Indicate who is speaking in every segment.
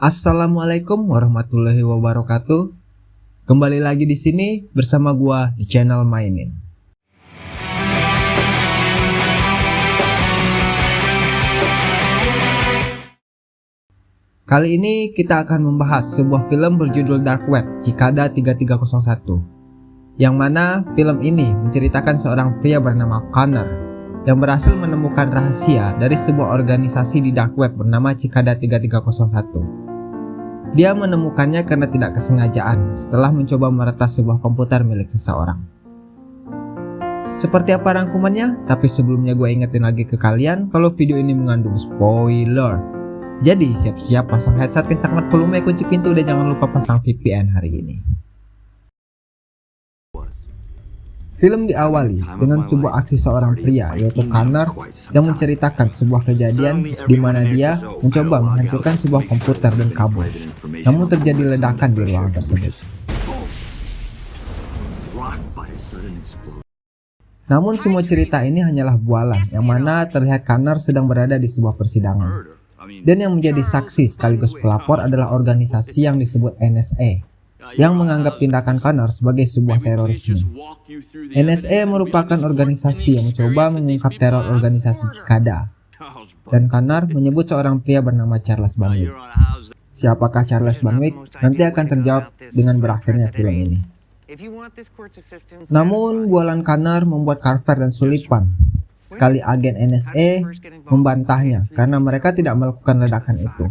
Speaker 1: Assalamualaikum warahmatullahi wabarakatuh. Kembali lagi di sini bersama gua di channel Mainin. Kali ini kita akan membahas sebuah film berjudul Dark Web Cikada 3301 yang mana film ini menceritakan seorang pria bernama Connor yang berhasil menemukan rahasia dari sebuah organisasi di dark web bernama Cikada 3301. Dia menemukannya karena tidak kesengajaan setelah mencoba meretas sebuah komputer milik seseorang. Seperti apa rangkumannya? Tapi sebelumnya gue ingetin lagi ke kalian kalau video ini mengandung spoiler. Jadi siap-siap pasang headset kencang volume kunci pintu dan jangan lupa pasang VPN hari ini. Film diawali dengan sebuah aksi seorang pria yaitu Connor yang menceritakan sebuah kejadian di mana dia mencoba menghancurkan sebuah komputer dan kabel. Namun terjadi ledakan di ruangan tersebut. Namun semua cerita ini hanyalah bualan yang mana terlihat Connor sedang berada di sebuah persidangan. Dan yang menjadi saksi sekaligus pelapor adalah organisasi yang disebut NSA yang menganggap tindakan Connor sebagai sebuah terorisme. NSA merupakan organisasi yang mencoba mengungkap teror organisasi Cikada. Dan Connor menyebut seorang pria bernama Charles Banwick. Siapakah Charles Banwick? Nanti akan terjawab dengan berakhirnya film ini. Namun, bualan Connor membuat Carver dan Sullivan sekali agen NSA membantahnya karena mereka tidak melakukan ledakan itu.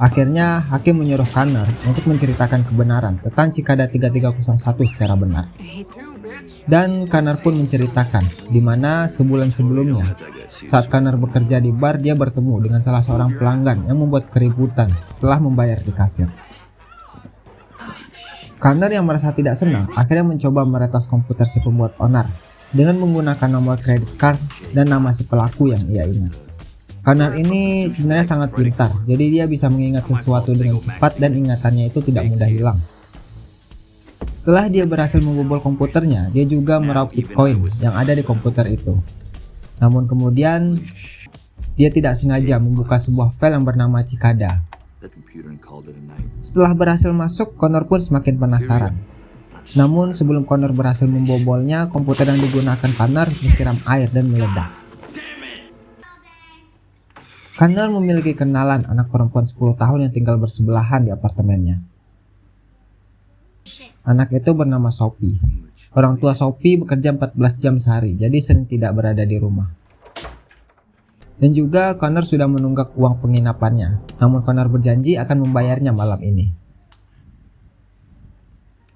Speaker 1: Akhirnya, hakim menyuruh Connor untuk menceritakan kebenaran tentang Cikada 3301 secara benar. Dan Connor pun menceritakan di mana sebulan sebelumnya, saat Connor bekerja di bar, dia bertemu dengan salah seorang pelanggan yang membuat keributan setelah membayar di kasir. Connor yang merasa tidak senang akhirnya mencoba meretas komputer si pembuat onar dengan menggunakan nomor kredit card dan nama si pelaku yang ia ingat. Connor ini sebenarnya sangat pintar, jadi dia bisa mengingat sesuatu dengan cepat dan ingatannya itu tidak mudah hilang. Setelah dia berhasil membobol komputernya, dia juga meraup bitcoin yang ada di komputer itu. Namun kemudian, dia tidak sengaja membuka sebuah file yang bernama Cikada. Setelah berhasil masuk, Connor pun semakin penasaran. Namun sebelum Connor berhasil membobolnya, komputer yang digunakan Connor disiram air dan meledak. Connor memiliki kenalan anak perempuan 10 tahun yang tinggal bersebelahan di apartemennya. Anak itu bernama Sophie. Orang tua Sophie bekerja 14 jam sehari, jadi sering tidak berada di rumah. Dan juga Connor sudah menunggak uang penginapannya, namun Connor berjanji akan membayarnya malam ini.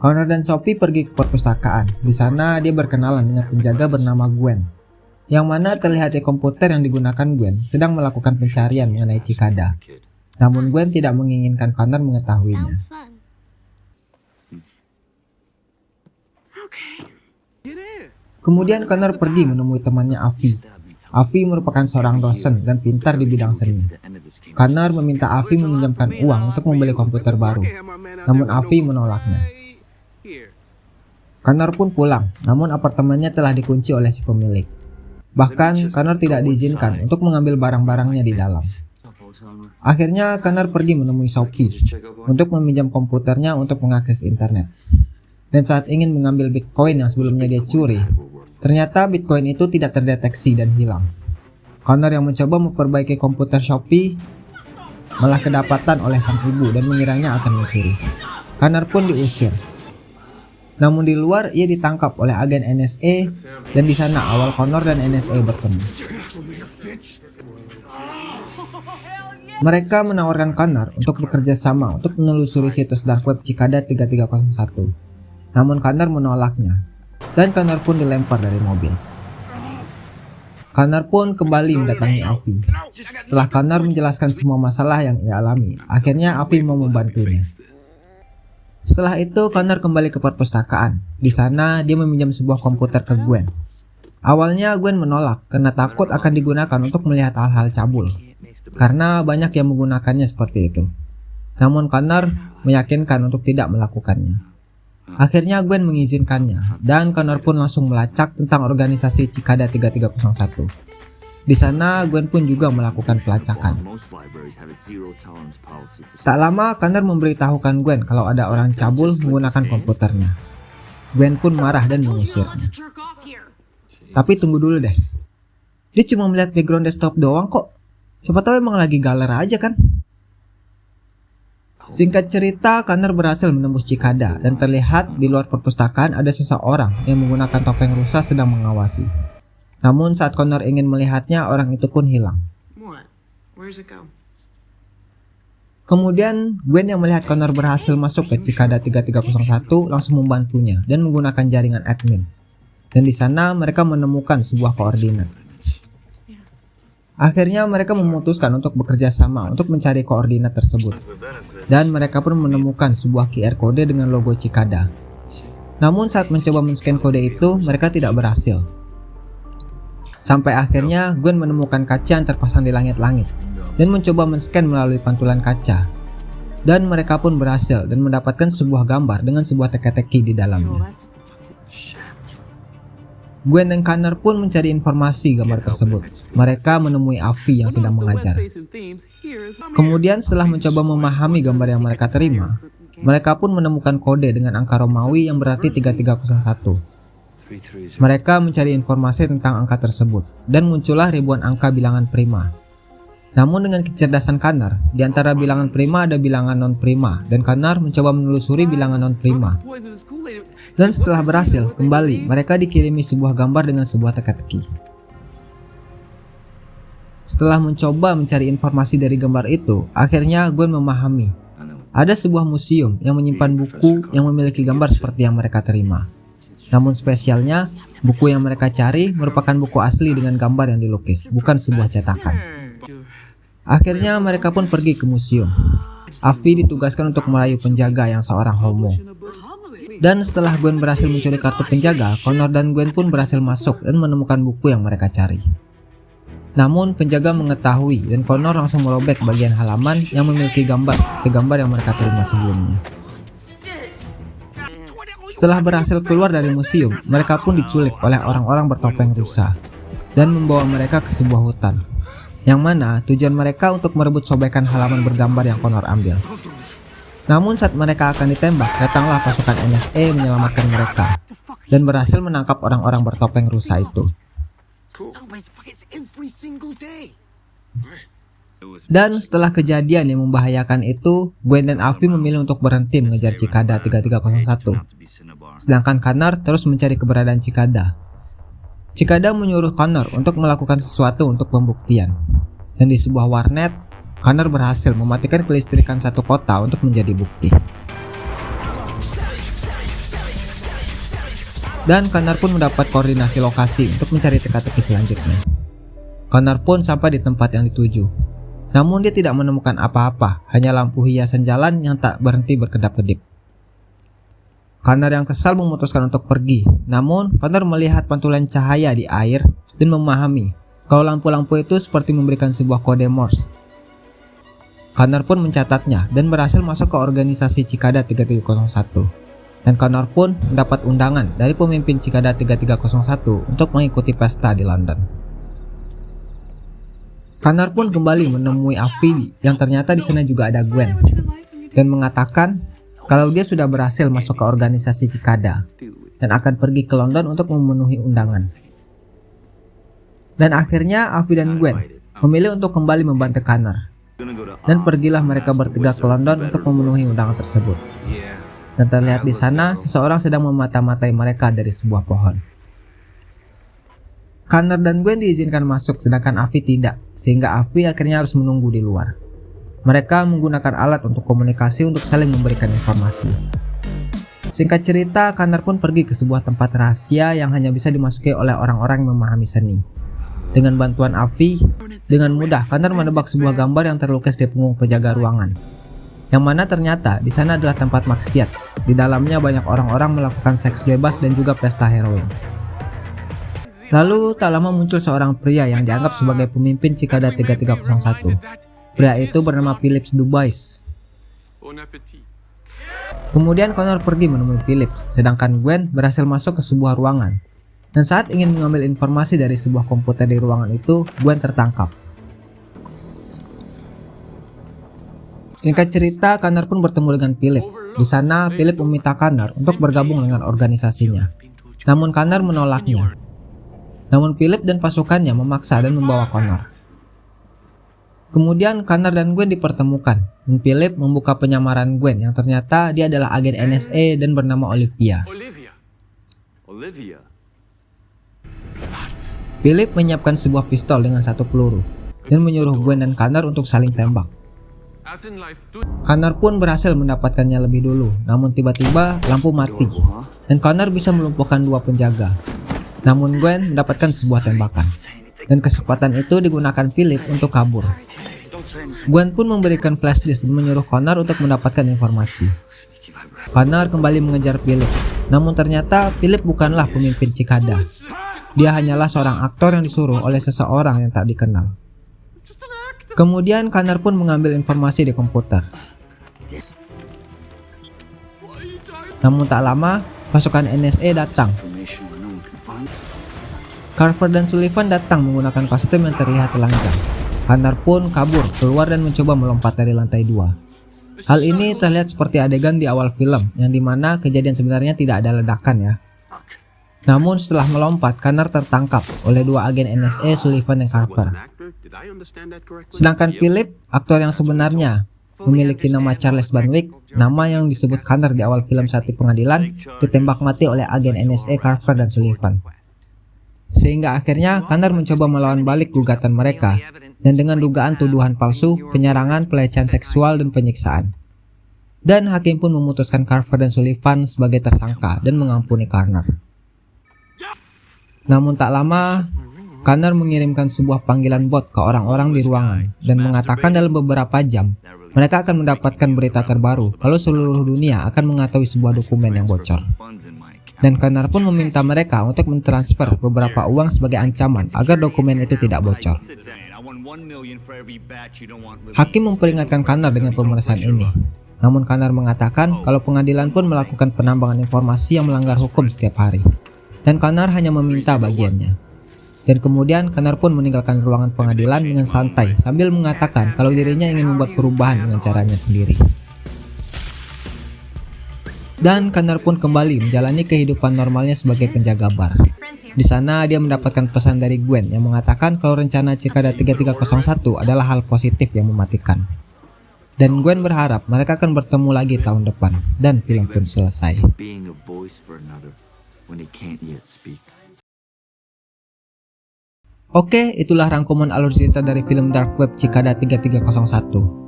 Speaker 1: Connor dan Sophie pergi ke perpustakaan. Di sana dia berkenalan dengan penjaga bernama Gwen yang mana terlihat di komputer yang digunakan Gwen sedang melakukan pencarian mengenai Cikada. Namun Gwen tidak menginginkan Connor mengetahuinya. Kemudian Connor pergi menemui temannya Avi. Avi merupakan seorang dosen dan pintar di bidang seni. Connor meminta Avi meminjamkan uang untuk membeli komputer baru, namun Avi menolaknya. Connor pun pulang, namun apartemennya telah dikunci oleh si pemilik. Bahkan Connor tidak diizinkan untuk mengambil barang-barangnya di dalam. Akhirnya Connor pergi menemui Sophie untuk meminjam komputernya untuk mengakses internet. Dan saat ingin mengambil Bitcoin yang sebelumnya dia curi, ternyata Bitcoin itu tidak terdeteksi dan hilang. Connor yang mencoba memperbaiki komputer Shopee malah kedapatan oleh sang ibu dan mengiranya akan mencuri. Connor pun diusir namun di luar ia ditangkap oleh agen NSA dan di sana awal Connor dan NSA bertemu. Mereka menawarkan Connor untuk bekerja sama untuk menelusuri situs dark web Cikada 3301. Namun Connor menolaknya dan Connor pun dilempar dari mobil. Connor pun kembali mendatangi Avi. Setelah Connor menjelaskan semua masalah yang ia alami, akhirnya Avi mau membantunya. Setelah itu, Connor kembali ke perpustakaan. Di sana, dia meminjam sebuah komputer ke Gwen. Awalnya Gwen menolak karena takut akan digunakan untuk melihat hal-hal cabul. Karena banyak yang menggunakannya seperti itu. Namun Connor meyakinkan untuk tidak melakukannya. Akhirnya Gwen mengizinkannya dan Connor pun langsung melacak tentang organisasi Cikada 3301. Di sana, Gwen pun juga melakukan pelacakan. Tak lama, Connor memberitahukan Gwen kalau ada orang cabul menggunakan komputernya. Gwen pun marah dan mengusirnya. Tapi tunggu dulu deh. Dia cuma melihat background desktop doang kok. Siapa tahu emang lagi galer aja kan? Singkat cerita, Connor berhasil menembus Cikada dan terlihat di luar perpustakaan ada seseorang yang menggunakan topeng rusa sedang mengawasi. Namun saat Connor ingin melihatnya, orang itu pun hilang. Kemudian Gwen yang melihat Connor berhasil masuk ke Cikada 3301 langsung membantunya dan menggunakan jaringan admin. Dan di sana mereka menemukan sebuah koordinat. Akhirnya mereka memutuskan untuk bekerja sama untuk mencari koordinat tersebut. Dan mereka pun menemukan sebuah QR kode dengan logo Cikada. Namun saat mencoba men-scan kode itu, mereka tidak berhasil. Sampai akhirnya Gwen menemukan kaca yang terpasang di langit-langit dan mencoba men-scan melalui pantulan kaca. Dan mereka pun berhasil dan mendapatkan sebuah gambar dengan sebuah teka-teki di dalamnya. Gwen dan Connor pun mencari informasi gambar tersebut. Mereka menemui Avi yang sedang mengajar. Kemudian setelah mencoba memahami gambar yang mereka terima, mereka pun menemukan kode dengan angka Romawi yang berarti 3301. Mereka mencari informasi tentang angka tersebut, dan muncullah ribuan angka bilangan prima. Namun dengan kecerdasan Kanar, di antara bilangan prima ada bilangan non prima dan Kanar mencoba menelusuri bilangan non prima. Dan setelah berhasil, kembali mereka dikirimi sebuah gambar dengan sebuah teka-teki. Setelah mencoba mencari informasi dari gambar itu, akhirnya Gwen memahami. Ada sebuah museum yang menyimpan buku yang memiliki gambar seperti yang mereka terima. Namun spesialnya, buku yang mereka cari merupakan buku asli dengan gambar yang dilukis, bukan sebuah cetakan. Akhirnya mereka pun pergi ke museum. Avi ditugaskan untuk merayu penjaga yang seorang homo. Dan setelah Gwen berhasil mencuri kartu penjaga, Connor dan Gwen pun berhasil masuk dan menemukan buku yang mereka cari. Namun penjaga mengetahui dan Connor langsung merobek bagian halaman yang memiliki gambar seperti gambar yang mereka terima sebelumnya. Setelah berhasil keluar dari museum, mereka pun diculik oleh orang-orang bertopeng rusa dan membawa mereka ke sebuah hutan yang mana tujuan mereka untuk merebut sobekan halaman bergambar yang Connor ambil. Namun saat mereka akan ditembak, datanglah pasukan NSA menyelamatkan mereka dan berhasil menangkap orang-orang bertopeng rusa itu. Dan setelah kejadian yang membahayakan itu, Gwen dan Avi memilih untuk berhenti mengejar Cikada 3301. Sedangkan Kanar terus mencari keberadaan Cikada Cikada menyuruh Connor untuk melakukan sesuatu untuk pembuktian. Dan di sebuah warnet, Connor berhasil mematikan kelistrikan satu kota untuk menjadi bukti. Dan Connor pun mendapat koordinasi lokasi untuk mencari teka-teki selanjutnya. Connor pun sampai di tempat yang dituju. Namun dia tidak menemukan apa-apa, hanya lampu hiasan jalan yang tak berhenti berkedap-kedip. Connor yang kesal memutuskan untuk pergi. Namun, Connor melihat pantulan cahaya di air dan memahami kalau lampu-lampu itu seperti memberikan sebuah kode Morse. Connor pun mencatatnya dan berhasil masuk ke organisasi Cikada 3301. Dan Connor pun mendapat undangan dari pemimpin Cikada 3301 untuk mengikuti pesta di London. Connor pun kembali menemui Avi yang ternyata di sana juga ada Gwen dan mengatakan kalau dia sudah berhasil masuk ke organisasi Cikada dan akan pergi ke London untuk memenuhi undangan. Dan akhirnya Avi dan Gwen memilih untuk kembali membantu Connor. Dan pergilah mereka bertiga ke London untuk memenuhi undangan tersebut. Dan terlihat di sana seseorang sedang memata-matai mereka dari sebuah pohon. Connor dan Gwen diizinkan masuk sedangkan Avi tidak, sehingga Avi akhirnya harus menunggu di luar. Mereka menggunakan alat untuk komunikasi untuk saling memberikan informasi. Singkat cerita, Kanar pun pergi ke sebuah tempat rahasia yang hanya bisa dimasuki oleh orang-orang yang memahami seni. Dengan bantuan Avi, dengan mudah Kanar menebak sebuah gambar yang terlukis di punggung penjaga ruangan. Yang mana ternyata di sana adalah tempat maksiat. Di dalamnya banyak orang-orang melakukan seks bebas dan juga pesta heroin. Lalu tak lama muncul seorang pria yang dianggap sebagai pemimpin Cikada 3301 Pria itu bernama Philips Dubais. Kemudian Connor pergi menemui Philips, sedangkan Gwen berhasil masuk ke sebuah ruangan. Dan saat ingin mengambil informasi dari sebuah komputer di ruangan itu, Gwen tertangkap. Singkat cerita, Connor pun bertemu dengan Philip. Di sana, Philip meminta Connor untuk bergabung dengan organisasinya. Namun Connor menolaknya. Namun Philip dan pasukannya memaksa dan membawa Connor. Kemudian Connor dan Gwen dipertemukan, dan Philip membuka penyamaran Gwen yang ternyata dia adalah agen NSA dan bernama Olivia.
Speaker 2: Olivia. Olivia.
Speaker 1: Philip menyiapkan sebuah pistol dengan satu peluru, dan menyuruh Gwen dan Connor untuk saling tembak. Connor pun berhasil mendapatkannya lebih dulu, namun tiba-tiba lampu mati, dan Connor bisa melumpuhkan dua penjaga. Namun Gwen mendapatkan sebuah tembakan, dan kesempatan itu digunakan Philip untuk kabur. Gwen pun memberikan flash disk dan menyuruh Connor untuk mendapatkan informasi. Connor kembali mengejar Philip, namun ternyata Philip bukanlah pemimpin Cikada. Dia hanyalah seorang aktor yang disuruh oleh seseorang yang tak dikenal. Kemudian Connor pun mengambil informasi di komputer. Namun tak lama, pasukan NSA datang. Carver dan Sullivan datang menggunakan kostum yang terlihat telanjang. Connor pun kabur, keluar dan mencoba melompat dari lantai dua. Hal ini terlihat seperti adegan di awal film, yang di mana kejadian sebenarnya tidak ada ledakan ya. Namun setelah melompat, Connor tertangkap oleh dua agen NSA Sullivan dan Carver. Sedangkan Philip, aktor yang sebenarnya, memiliki nama Charles Banwick, nama yang disebut Connor di awal film saat di pengadilan, ditembak mati oleh agen NSA Carver dan Sullivan. Sehingga akhirnya Connor mencoba melawan balik gugatan mereka, dan dengan dugaan tuduhan palsu, penyerangan, pelecehan seksual, dan penyiksaan. Dan hakim pun memutuskan Carver dan Sullivan sebagai tersangka dan mengampuni Connor. Namun tak lama, Connor mengirimkan sebuah panggilan bot ke orang-orang di ruangan dan mengatakan dalam beberapa jam mereka akan mendapatkan berita terbaru kalau seluruh dunia akan mengetahui sebuah dokumen yang bocor. Dan Connor pun meminta mereka untuk mentransfer beberapa uang sebagai ancaman agar dokumen itu tidak bocor. Hakim memperingatkan Connor dengan pemeriksaan ini. Namun Connor mengatakan kalau pengadilan pun melakukan penambangan informasi yang melanggar hukum setiap hari. Dan Connor hanya meminta bagiannya. Dan kemudian Connor pun meninggalkan ruangan pengadilan dengan santai sambil mengatakan kalau dirinya ingin membuat perubahan dengan caranya sendiri. Dan Connor pun kembali menjalani kehidupan normalnya sebagai penjaga bar. Di sana dia mendapatkan pesan dari Gwen yang mengatakan kalau rencana Cikada 3301 adalah hal positif yang mematikan. Dan Gwen berharap mereka akan bertemu lagi tahun depan dan film pun selesai. Oke, itulah rangkuman alur cerita dari film Dark Web Cikada 3301.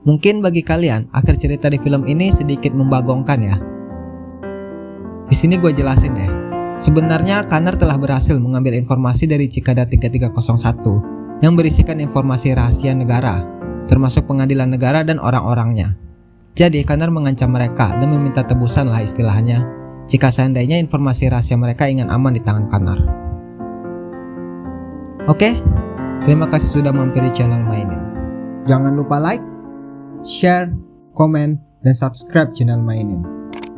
Speaker 1: Mungkin bagi kalian, akhir cerita di film ini sedikit membagongkan ya. Di sini gue jelasin deh. Sebenarnya Connor telah berhasil mengambil informasi dari Cikada 3301 yang berisikan informasi rahasia negara, termasuk pengadilan negara dan orang-orangnya. Jadi Connor mengancam mereka dan meminta tebusan lah istilahnya jika seandainya informasi rahasia mereka ingin aman di tangan Connor. Oke, terima kasih sudah mampir di channel Mainin. Jangan lupa like, share, komen, dan subscribe channel Mainin.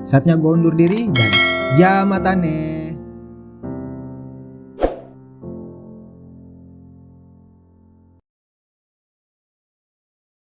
Speaker 1: Saatnya gue undur diri dan jamatane.